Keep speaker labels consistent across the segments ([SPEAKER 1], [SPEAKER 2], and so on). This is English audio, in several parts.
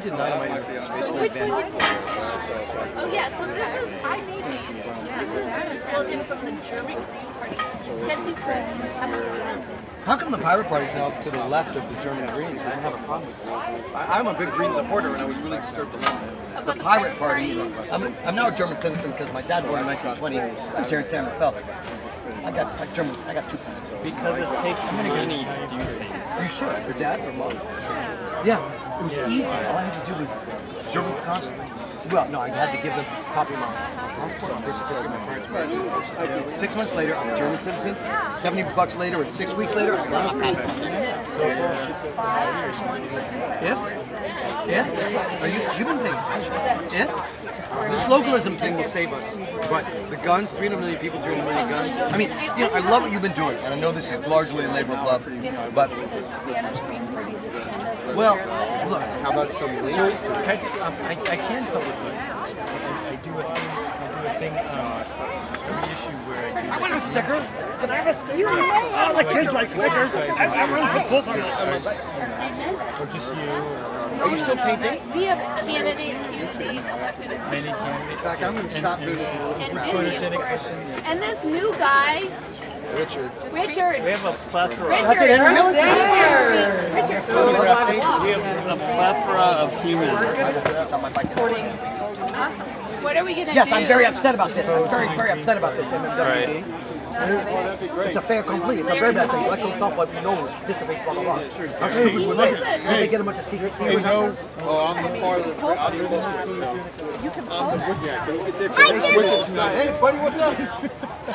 [SPEAKER 1] printed dynamite is basically banned.
[SPEAKER 2] Oh yeah, so this is, I made these. This is the slogan from the German Green Party. Sensu Krug Temple.
[SPEAKER 1] How come the Pirate Party's now to the left of the German Greens? I don't have a problem with that. I, I'm a big Green supporter, and I was really disturbed to learn that. The Pirate Party. I'm, I'm now a German citizen because my dad born in 1920. I was here in San Rafael. I got like German. I got two passports.
[SPEAKER 3] Because it takes money to do things.
[SPEAKER 1] You should. Your dad or mom? Yeah, it was easy. All I had to do was German consulate. Well, no, I had to give them copy of my passport birth certificate. My parents'. Six months later, I'm a German citizen. Seventy bucks later, and six weeks later, I got my passport. If, if, are you you've been paying attention? If this localism thing will save us, but the guns, 300 million people, 300 million guns. I mean, you know, I love what you've been doing, and I know this is largely a labor club, but well, look,
[SPEAKER 4] How about some links
[SPEAKER 3] So,
[SPEAKER 4] to
[SPEAKER 3] I, um, I, I can publicize. I, I do a thing. I do a thing. Um, every issue where I do. I want a sticker.
[SPEAKER 5] Can I have a sticker? You may have a sticker. like stickers. I, I want to put both on the...
[SPEAKER 3] Or just you.
[SPEAKER 1] Are you still painting?
[SPEAKER 2] We have a candidate, candidate elected
[SPEAKER 3] many candidates.
[SPEAKER 4] In fact, I'm going to stop moving.
[SPEAKER 2] And,
[SPEAKER 3] For
[SPEAKER 2] and,
[SPEAKER 3] photogenic person.
[SPEAKER 2] and this new guy,
[SPEAKER 4] Richard.
[SPEAKER 2] Richard.
[SPEAKER 3] We have a plethora.
[SPEAKER 2] Richard. Richard. Richard.
[SPEAKER 3] We have a plethora of humans.
[SPEAKER 2] What are we gonna
[SPEAKER 1] Yes,
[SPEAKER 2] do?
[SPEAKER 1] I'm very upset about this. I'm very, very upset about this.
[SPEAKER 3] Right.
[SPEAKER 1] It's a fair complete. It's a very bad thing. Electoral stuff like we know dissipates blah blah blah. I'm sure we would like it. They get a bunch of secret secret numbers.
[SPEAKER 6] Oh, I'm the part of the. I'll do this one. So. Yeah, go get this.
[SPEAKER 4] Hey, buddy, what's up?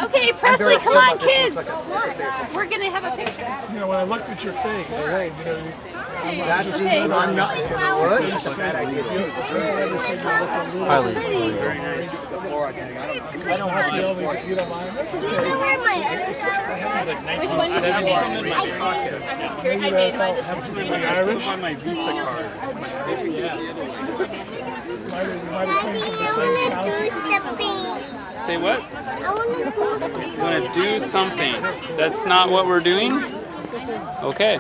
[SPEAKER 2] Okay, Presley, come on, kids. We're gonna have a picture.
[SPEAKER 5] You know, when I looked at your face, you know,
[SPEAKER 4] That's
[SPEAKER 2] Okay.
[SPEAKER 4] I'm not.
[SPEAKER 1] What? It's a bad idea.
[SPEAKER 3] Highly.
[SPEAKER 2] Pretty.
[SPEAKER 5] I don't have to only, you don't mind. That's okay.
[SPEAKER 2] Which one did you make? I'm just curious. I made mine.
[SPEAKER 5] Absolutely Irish.
[SPEAKER 3] My Visa card.
[SPEAKER 5] Came from the same county.
[SPEAKER 7] Say what?
[SPEAKER 8] I want to
[SPEAKER 7] want to do something. That's not what we're doing? Okay.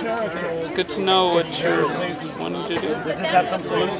[SPEAKER 7] It's good to know what you're wanting to do.
[SPEAKER 1] Does this have some solution?